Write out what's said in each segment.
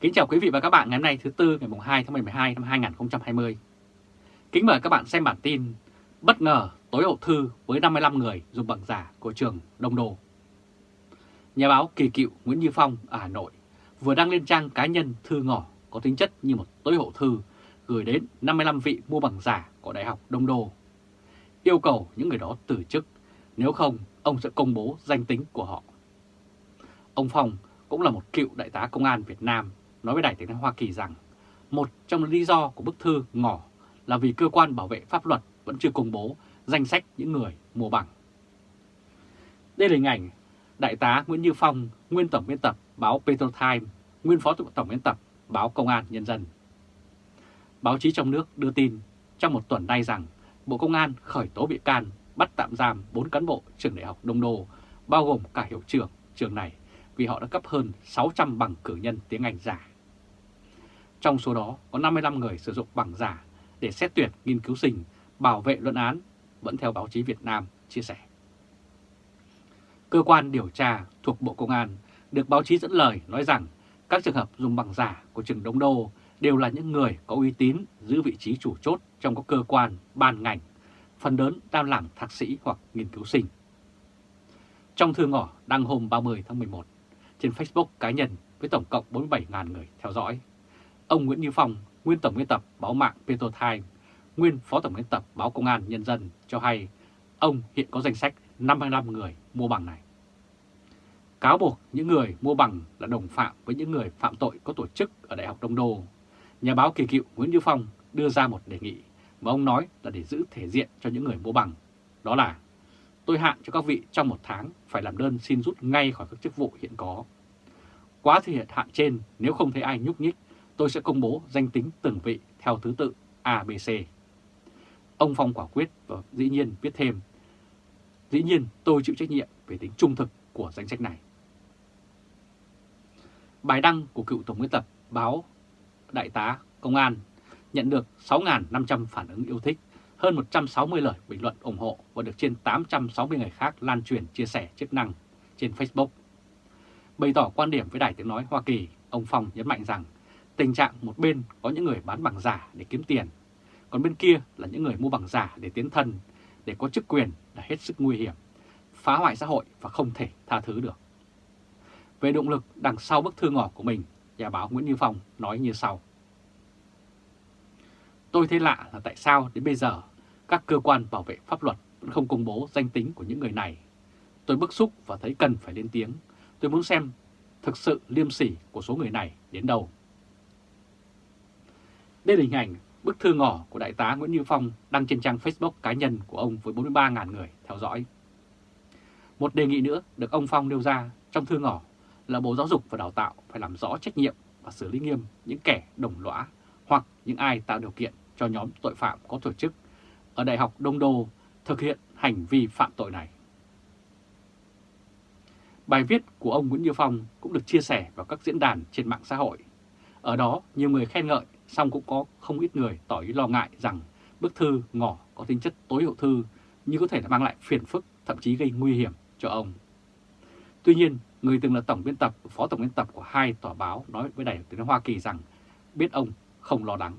Kính chào quý vị và các bạn ngày hôm nay thứ Tư ngày 2 tháng 12 năm 2020. Kính mời các bạn xem bản tin Bất ngờ tối hậu thư với 55 người dùng bằng giả của trường Đông Đô. Nhà báo kỳ cựu Nguyễn Như Phong ở Hà Nội vừa đăng lên trang cá nhân thư ngỏ có tính chất như một tối hậu thư gửi đến 55 vị mua bằng giả của Đại học Đông Đô. Yêu cầu những người đó từ chức, nếu không ông sẽ công bố danh tính của họ. Ông Phong cũng là một cựu đại tá công an Việt Nam nói với Đài tiếng nói Hoa Kỳ rằng một trong lý do của bức thư ngỏ là vì cơ quan bảo vệ pháp luật vẫn chưa công bố danh sách những người mua bằng. Đây là hình ảnh Đại tá Nguyễn Như Phong, nguyên tổng biên tập báo Petrotime, nguyên phó tổng biên tập báo Công an Nhân dân. Báo chí trong nước đưa tin trong một tuần nay rằng Bộ Công an khởi tố bị can bắt tạm giam 4 cán bộ trường đại học Đông Đô, bao gồm cả hiệu trưởng trường này vì họ đã cấp hơn 600 bằng cử nhân tiếng Anh giả. Trong số đó có 55 người sử dụng bằng giả để xét tuyển nghiên cứu sinh, bảo vệ luận án, vẫn theo báo chí Việt Nam chia sẻ. Cơ quan điều tra thuộc Bộ Công an được báo chí dẫn lời nói rằng các trường hợp dùng bằng giả của trường Đông Đô đều là những người có uy tín giữ vị trí chủ chốt trong các cơ quan, ban ngành, phần lớn đang làm thạc sĩ hoặc nghiên cứu sinh. Trong thư ngỏ đăng hôm 30 tháng 11 trên Facebook cá nhân với tổng cộng 47.000 người theo dõi, ông Nguyễn Như Phong, nguyên tổng biên tập báo mạng Petro Time, nguyên phó tổng biên tập báo Công an Nhân dân cho hay ông hiện có danh sách 55 người mua bằng này. Cáo buộc những người mua bằng là đồng phạm với những người phạm tội có tổ chức ở Đại học Đông Đô. Nhà báo kỳ cựu Nguyễn Như Phong đưa ra một đề nghị mà ông nói là để giữ thể diện cho những người mua bằng. Đó là tôi hạn cho các vị trong một tháng phải làm đơn xin rút ngay khỏi các chức vụ hiện có. Quá thời hạn trên nếu không thấy ai nhúc nhích, tôi sẽ công bố danh tính từng vị theo thứ tự ABC. Ông Phong quả quyết và dĩ nhiên viết thêm, dĩ nhiên tôi chịu trách nhiệm về tính trung thực của danh sách này. Bài đăng của cựu Tổng biên tập báo Đại tá Công an nhận được 6.500 phản ứng yêu thích, hơn 160 lời bình luận ủng hộ và được trên 860 người khác lan truyền chia sẻ chức năng trên Facebook. Bày tỏ quan điểm với Đài Tiếng Nói Hoa Kỳ, ông Phong nhấn mạnh rằng tình trạng một bên có những người bán bằng giả để kiếm tiền, còn bên kia là những người mua bằng giả để tiến thân, để có chức quyền là hết sức nguy hiểm, phá hoại xã hội và không thể tha thứ được. Về động lực đằng sau bức thư ngỏ của mình, nhà báo Nguyễn Như Phong nói như sau. Tôi thấy lạ là tại sao đến bây giờ các cơ quan bảo vệ pháp luật vẫn không công bố danh tính của những người này. Tôi bức xúc và thấy cần phải lên tiếng. Tôi muốn xem thực sự liêm sỉ của số người này đến đâu. Đây là hình ảnh bức thư ngỏ của Đại tá Nguyễn Như Phong đăng trên trang Facebook cá nhân của ông với 43.000 người theo dõi. Một đề nghị nữa được ông Phong nêu ra trong thư ngỏ là Bộ Giáo dục và Đào tạo phải làm rõ trách nhiệm và xử lý nghiêm những kẻ đồng lõa hoặc những ai tạo điều kiện cho nhóm tội phạm có tổ chức ở Đại học Đông Đô thực hiện hành vi phạm tội này. Bài viết của ông Nguyễn Như Phong cũng được chia sẻ vào các diễn đàn trên mạng xã hội. Ở đó nhiều người khen ngợi, song cũng có không ít người tỏ ý lo ngại rằng bức thư ngỏ có tính chất tối hậu thư như có thể là mang lại phiền phức, thậm chí gây nguy hiểm cho ông. Tuy nhiên, người từng là tổng biên tập, phó tổng biên tập của hai tòa báo nói với Đài tiếng Hoa Kỳ rằng biết ông không lo lắng.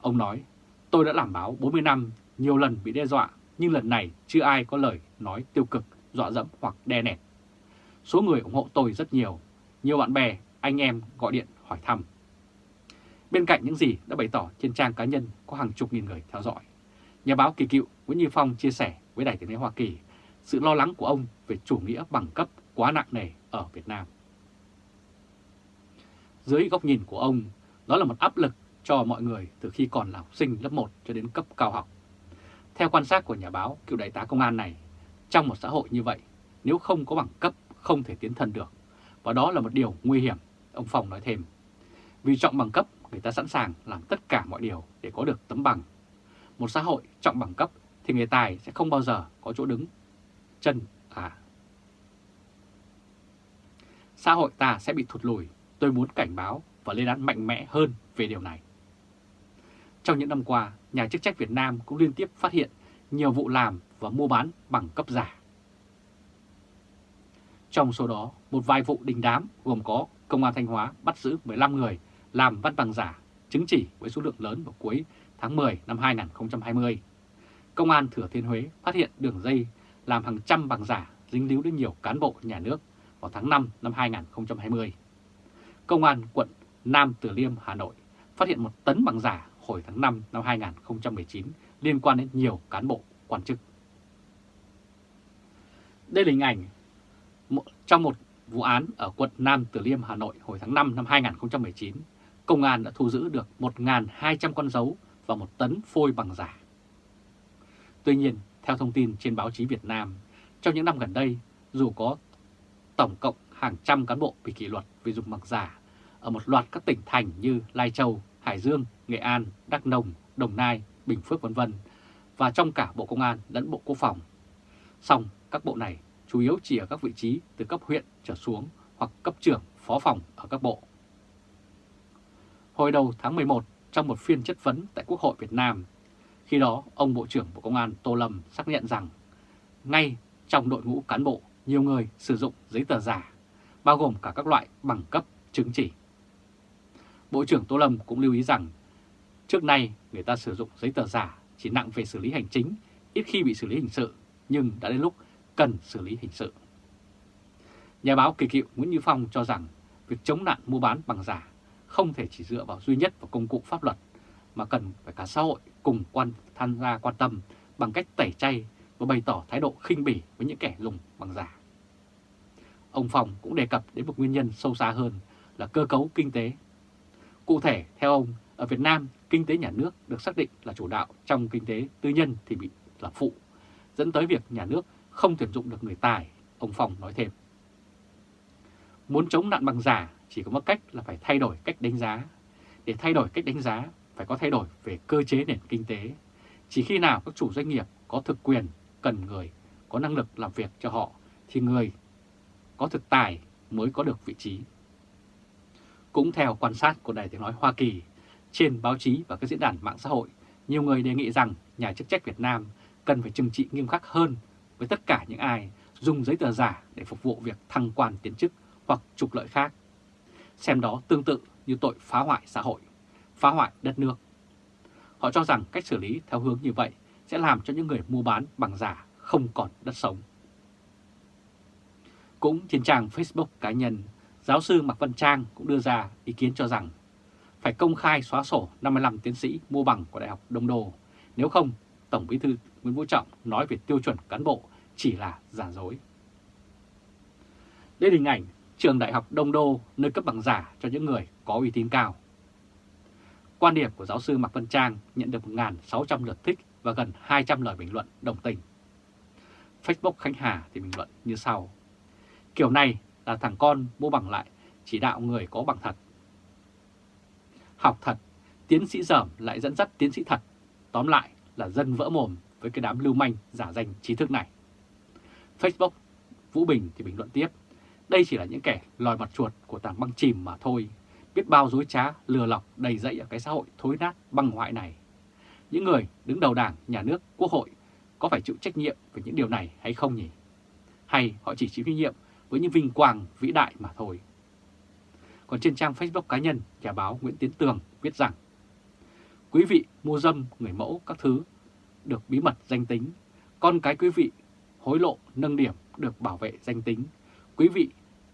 Ông nói, tôi đã làm báo 40 năm, nhiều lần bị đe dọa, nhưng lần này chưa ai có lời nói tiêu cực, dọa dẫm hoặc đe nẹt. Số người ủng hộ tôi rất nhiều, nhiều bạn bè, anh em gọi điện hỏi thăm. Bên cạnh những gì đã bày tỏ trên trang cá nhân có hàng chục nghìn người theo dõi, nhà báo kỳ cựu Nguyễn Như Phong chia sẻ với Đài tiếng nói Hoa Kỳ sự lo lắng của ông về chủ nghĩa bằng cấp quá nặng nề ở Việt Nam. Dưới góc nhìn của ông, đó là một áp lực cho mọi người từ khi còn là học sinh lớp 1 cho đến cấp cao học. Theo quan sát của nhà báo cựu đại tá công an này, trong một xã hội như vậy, nếu không có bằng cấp không thể tiến thân được. Và đó là một điều nguy hiểm, ông Phong nói thêm. Vì trọng bằng cấp, người ta sẵn sàng làm tất cả mọi điều để có được tấm bằng. Một xã hội trọng bằng cấp thì người tài sẽ không bao giờ có chỗ đứng chân à. Xã hội ta sẽ bị thụt lùi, tôi muốn cảnh báo và lên án mạnh mẽ hơn về điều này. Trong những năm qua, nhà chức trách Việt Nam cũng liên tiếp phát hiện nhiều vụ làm và mua bán bằng cấp giả. Trong số đó, một vài vụ đình đám gồm có Công an Thanh Hóa bắt giữ 15 người làm văn bằng giả, chứng chỉ với số lượng lớn vào cuối tháng 10 năm 2020. Công an Thừa Thiên Huế phát hiện đường dây làm hàng trăm bằng giả dính líu đến nhiều cán bộ nhà nước vào tháng 5 năm 2020. Công an quận Nam Từ Liêm, Hà Nội phát hiện một tấn bằng giả hồi tháng 5 năm 2019 liên quan đến nhiều cán bộ quan chức. Đây là hình ảnh trong một vụ án ở quận Nam Từ Liêm, Hà Nội hồi tháng 5 năm 2019. Công an đã thu giữ được 1.200 con dấu và một tấn phôi bằng giả. Tuy nhiên, theo thông tin trên báo chí Việt Nam, trong những năm gần đây, dù có tổng cộng hàng trăm cán bộ bị kỷ luật vì dùng bằng giả ở một loạt các tỉnh thành như Lai Châu, Hải Dương, Nghệ An, Đắk Nông, Đồng Nai, Bình Phước v.v. và trong cả Bộ Công an lẫn Bộ Quốc phòng. Song các bộ này chủ yếu chỉ ở các vị trí từ cấp huyện trở xuống hoặc cấp trưởng, phó phòng ở các bộ. Hồi đầu tháng 11, trong một phiên chất vấn tại Quốc hội Việt Nam, khi đó ông Bộ trưởng Bộ Công an Tô Lâm xác nhận rằng ngay trong đội ngũ cán bộ, nhiều người sử dụng giấy tờ giả, bao gồm cả các loại bằng cấp, chứng chỉ. Bộ trưởng Tô Lâm cũng lưu ý rằng trước nay người ta sử dụng giấy tờ giả chỉ nặng về xử lý hành chính, ít khi bị xử lý hình sự, nhưng đã đến lúc cần xử lý hình sự. Nhà báo kỳ cựu Nguyễn Như Phong cho rằng việc chống nạn mua bán bằng giả không thể chỉ dựa vào duy nhất vào công cụ pháp luật, mà cần phải cả xã hội cùng quan tham gia quan tâm bằng cách tẩy chay và bày tỏ thái độ khinh bỉ với những kẻ dùng bằng giả. Ông Phòng cũng đề cập đến một nguyên nhân sâu xa hơn là cơ cấu kinh tế. Cụ thể, theo ông, ở Việt Nam, kinh tế nhà nước được xác định là chủ đạo trong kinh tế tư nhân thì bị là phụ, dẫn tới việc nhà nước không tuyển dụng được người tài, ông Phòng nói thêm. Muốn chống nạn bằng giả chỉ có một cách là phải thay đổi cách đánh giá. Để thay đổi cách đánh giá, phải có thay đổi về cơ chế nền kinh tế. Chỉ khi nào các chủ doanh nghiệp có thực quyền, cần người, có năng lực làm việc cho họ, thì người có thực tài mới có được vị trí. Cũng theo quan sát của Đài Tiếng Nói Hoa Kỳ, trên báo chí và các diễn đàn mạng xã hội, nhiều người đề nghị rằng nhà chức trách Việt Nam cần phải trừng trị nghiêm khắc hơn với tất cả những ai dùng giấy tờ giả để phục vụ việc thăng quan tiến chức hoặc trục lợi khác. Xem đó tương tự như tội phá hoại xã hội, phá hoại đất nước. Họ cho rằng cách xử lý theo hướng như vậy sẽ làm cho những người mua bán bằng giả không còn đất sống. Cũng trên trang Facebook cá nhân, giáo sư Mạc Văn Trang cũng đưa ra ý kiến cho rằng phải công khai xóa sổ 55 tiến sĩ mua bằng của Đại học Đông Đô. Nếu không, Tổng Bí thư Nguyễn Phú Trọng nói về tiêu chuẩn cán bộ chỉ là giả dối. Đây là hình ảnh trường Đại học Đông Đô nơi cấp bằng giả cho những người có uy tín cao. Quan điểm của giáo sư Mạc Văn Trang nhận được 1.600 lượt thích và gần 200 lời bình luận đồng tình. Facebook Khánh Hà thì bình luận như sau. Kiểu này là thằng con mua bằng lại, chỉ đạo người có bằng thật. Học thật, tiến sĩ dởm lại dẫn dắt tiến sĩ thật. Tóm lại là dân vỡ mồm với cái đám lưu manh giả danh trí thức này. Facebook, Vũ Bình thì bình luận tiếp, đây chỉ là những kẻ lòi mặt chuột của tảng băng chìm mà thôi, biết bao dối trá, lừa lọc đầy dẫy ở cái xã hội thối nát băng hoại này. Những người đứng đầu đảng, nhà nước, quốc hội có phải chịu trách nhiệm về những điều này hay không nhỉ? Hay họ chỉ chịu trách nhiệm với những vinh quang vĩ đại mà thôi? Còn trên trang Facebook cá nhân, nhà báo Nguyễn Tiến Tường viết rằng Quý vị mua dâm, người mẫu, các thứ được bí mật danh tính. Con cái quý vị hối lộ, nâng điểm được bảo vệ danh tính. Quý vị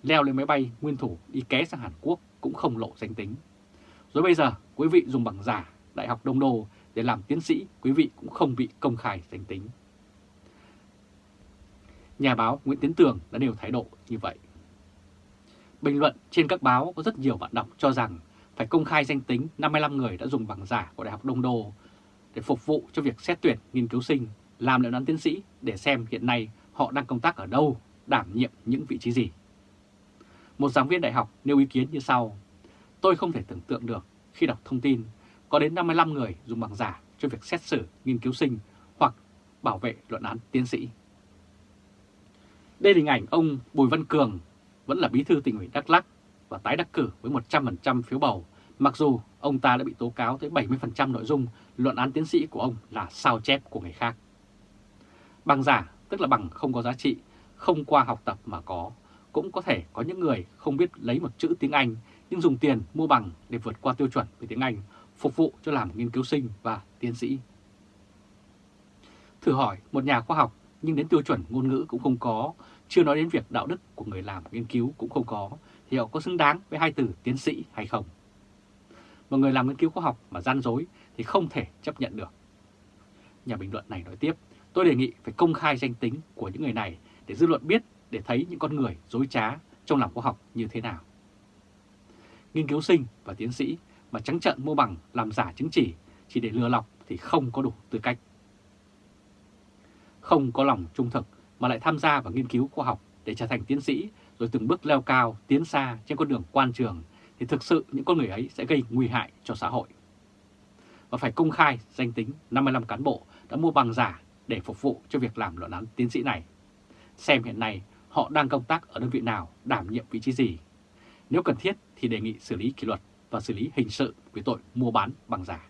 leo lên máy bay nguyên thủ đi ké sang Hàn Quốc cũng không lộ danh tính. Rồi bây giờ quý vị dùng bằng giả Đại học Đông Đô để làm tiến sĩ, quý vị cũng không bị công khai danh tính. Nhà báo Nguyễn Tiến Tường đã nêu thái độ như vậy. Bình luận trên các báo có rất nhiều bạn đọc cho rằng phải công khai danh tính 55 người đã dùng bằng giả của Đại học Đông Đô để phục vụ cho việc xét tuyển nghiên cứu sinh, làm luận án tiến sĩ để xem hiện nay họ đang công tác ở đâu, đảm nhiệm những vị trí gì. Một giảng viên đại học nêu ý kiến như sau. Tôi không thể tưởng tượng được khi đọc thông tin có đến 55 người dùng bằng giả cho việc xét xử nghiên cứu sinh hoặc bảo vệ luận án tiến sĩ. Đây là hình ảnh ông Bùi Văn Cường vẫn là bí thư tỉnh ủy Đắk Lắk và tái đắc cử với 100% phiếu bầu, mặc dù ông ta đã bị tố cáo tới 70% nội dung luận án tiến sĩ của ông là sao chép của người khác. Bằng giả tức là bằng không có giá trị, không qua học tập mà có, cũng có thể có những người không biết lấy một chữ tiếng Anh nhưng dùng tiền mua bằng để vượt qua tiêu chuẩn về tiếng Anh, phục vụ cho làm nghiên cứu sinh và tiến sĩ. Thử hỏi một nhà khoa học nhưng đến tiêu chuẩn ngôn ngữ cũng không có, chưa nói đến việc đạo đức của người làm nghiên cứu cũng không có, thì họ có xứng đáng với hai từ tiến sĩ hay không? Một người làm nghiên cứu khoa học mà gian dối thì không thể chấp nhận được. Nhà bình luận này nói tiếp, tôi đề nghị phải công khai danh tính của những người này để dư luận biết để thấy những con người dối trá trong làm khoa học như thế nào. Nghiên cứu sinh và tiến sĩ mà trắng trợn mua bằng làm giả chứng chỉ chỉ để lừa lọc thì không có đủ tư cách. Không có lòng trung thực mà lại tham gia vào nghiên cứu khoa học để trở thành tiến sĩ rồi từng bước leo cao, tiến xa trên con đường quan trường thì thực sự những con người ấy sẽ gây nguy hại cho xã hội. Và phải công khai danh tính 55 cán bộ đã mua bằng giả để phục vụ cho việc làm luận án tiến sĩ này. Xem hiện nay họ đang công tác ở đơn vị nào, đảm nhiệm vị trí gì. Nếu cần thiết thì đề nghị xử lý kỷ luật và xử lý hình sự về tội mua bán bằng giả.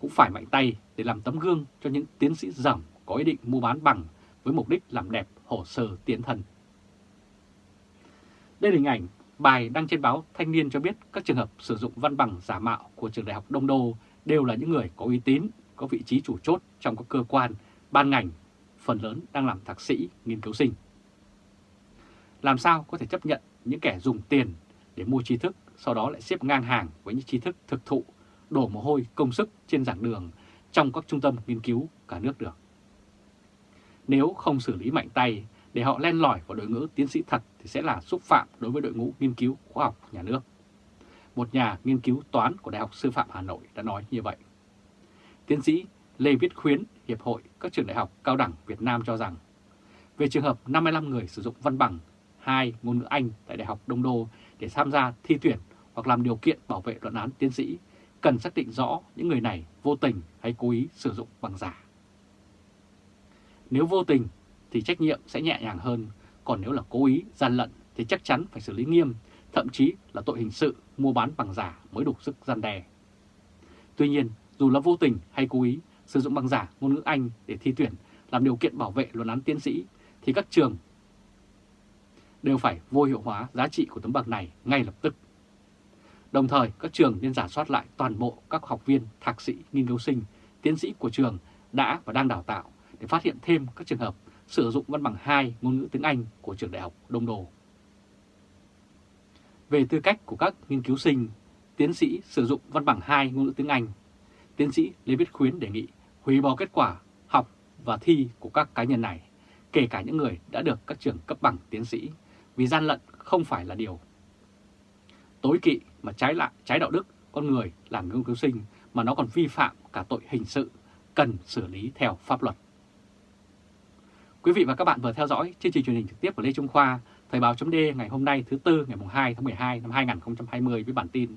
Cũng phải mạnh tay để làm tấm gương cho những tiến sĩ dởm có ý định mua bán bằng với mục đích làm đẹp hồ sơ tiến thân. Đây là hình ảnh bài đăng trên báo Thanh niên cho biết các trường hợp sử dụng văn bằng giả mạo của trường đại học Đông Đô đều là những người có uy tín, có vị trí chủ chốt trong các cơ quan, ban ngành, phần lớn đang làm thạc sĩ, nghiên cứu sinh. Làm sao có thể chấp nhận những kẻ dùng tiền để mua tri thức, sau đó lại xếp ngang hàng với những tri thức thực thụ, đổ mồ hôi công sức trên giảng đường trong các trung tâm nghiên cứu cả nước được. Nếu không xử lý mạnh tay để họ len lỏi vào đội ngũ tiến sĩ thật thì sẽ là xúc phạm đối với đội ngũ nghiên cứu khoa học nhà nước. Một nhà nghiên cứu toán của Đại học Sư phạm Hà Nội đã nói như vậy. Tiến sĩ Lê Viết Khuyến, Hiệp hội các trường đại học cao đẳng Việt Nam cho rằng, về trường hợp 55 người sử dụng văn bằng hai ngôn ngữ Anh tại Đại học Đông Đô để tham gia thi tuyển hoặc làm điều kiện bảo vệ luận án tiến sĩ, cần xác định rõ những người này vô tình hay cố ý sử dụng bằng giả. Nếu vô tình thì trách nhiệm sẽ nhẹ nhàng hơn, còn nếu là cố ý, gian lận thì chắc chắn phải xử lý nghiêm, thậm chí là tội hình sự mua bán bằng giả mới đủ sức gian đe. Tuy nhiên, dù là vô tình hay cố ý sử dụng bằng giả ngôn ngữ Anh để thi tuyển làm điều kiện bảo vệ luận án tiến sĩ, thì các trường đều phải vô hiệu hóa giá trị của tấm bằng này ngay lập tức. Đồng thời, các trường nên giả soát lại toàn bộ các học viên, thạc sĩ, nghiên cứu sinh, tiến sĩ của trường đã và đang đào tạo để phát hiện thêm các trường hợp sử dụng văn bằng 2 ngôn ngữ tiếng Anh của trường đại học Đông Đô. Về tư cách của các nghiên cứu sinh, tiến sĩ sử dụng văn bằng 2 ngôn ngữ tiếng Anh, tiến sĩ Lê Viết Khuyến đề nghị hủy bỏ kết quả học và thi của các cá nhân này, kể cả những người đã được các trường cấp bằng tiến sĩ, vì gian lận không phải là điều tối kỵ mà trái lại trái đạo đức con người làm nghiên cứu sinh mà nó còn vi phạm cả tội hình sự, cần xử lý theo pháp luật. Quý vị và các bạn vừa theo dõi chương trình truyền hình trực tiếp của Lê Trung Khoa, Thời báo chấm ngày hôm nay thứ Tư ngày 2 tháng 12 năm 2020 với bản tin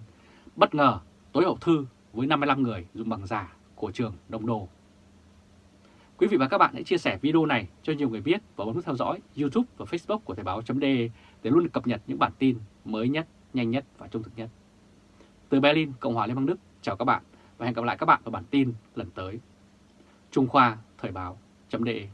Bất ngờ tối hậu thư với 55 người dùng bằng giả của trường Đông Đô. Quý vị và các bạn hãy chia sẻ video này cho nhiều người biết và bấm nút theo dõi YouTube và Facebook của Thời báo .de để luôn được cập nhật những bản tin mới nhất, nhanh nhất và trung thực nhất. Từ Berlin, Cộng hòa Liên bang Đức, chào các bạn và hẹn gặp lại các bạn vào bản tin lần tới. Trung Khoa Thời báo .de